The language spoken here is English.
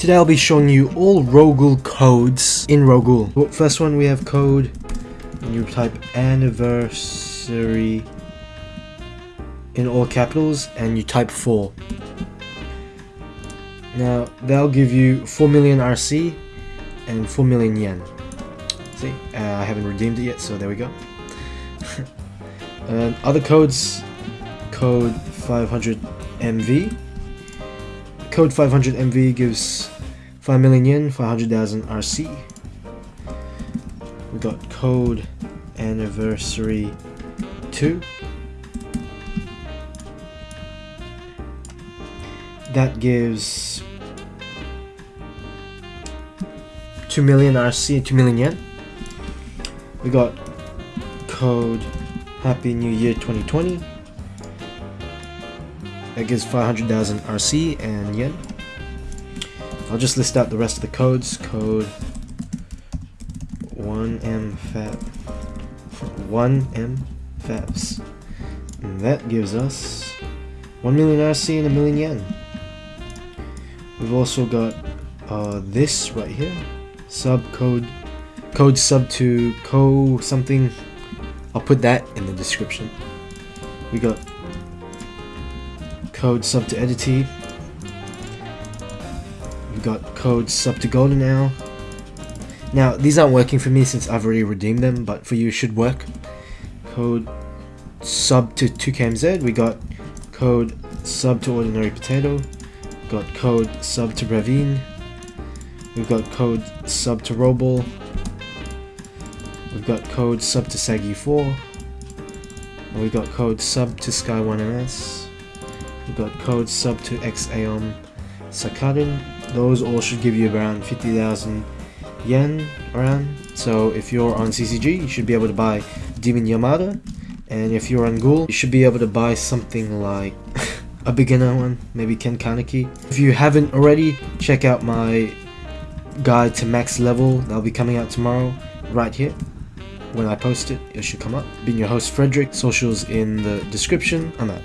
Today I'll be showing you all Ro-Ghoul codes in Ro-Ghoul. Well, First one we have code, and you type anniversary in all capitals and you type 4. Now that'll give you 4 million RC and 4 million yen. See, uh, I haven't redeemed it yet, so there we go. Um, other codes, code 500 MV. Code 500 MV gives 5 million yen, 500,000 RC. We got code anniversary 2. That gives 2 million RC, 2 million yen. We got code Happy New Year 2020. That gives 500,000 RC and yen. I'll just list out the rest of the codes. Code 1M Fab 1M Fabs. And that gives us 1 million RC and a million yen. We've also got uh, this right here. Sub code code sub to co something I'll put that in the description. We got code sub to Edity. Got code sub to Golden now. Now, these aren't working for me since I've already redeemed them, but for you it should work. Code sub to 2KMZ. We got code sub to Ordinary Potato. Got code sub to Bravine. We've got code sub to Robol. We've got code sub to Sagi4. And we've got code sub to Sky1MS. We've got code sub to XAOM Sakadin. Those all should give you around 50,000 yen around. So if you're on CCG, you should be able to buy Demon Yamada. And if you're on Ghoul, you should be able to buy something like a beginner one, maybe Ken Kaneki. If you haven't already, check out my guide to max level. That'll be coming out tomorrow, right here when I post it, it should come up. Being your host, Frederick. Socials in the description. I'm out.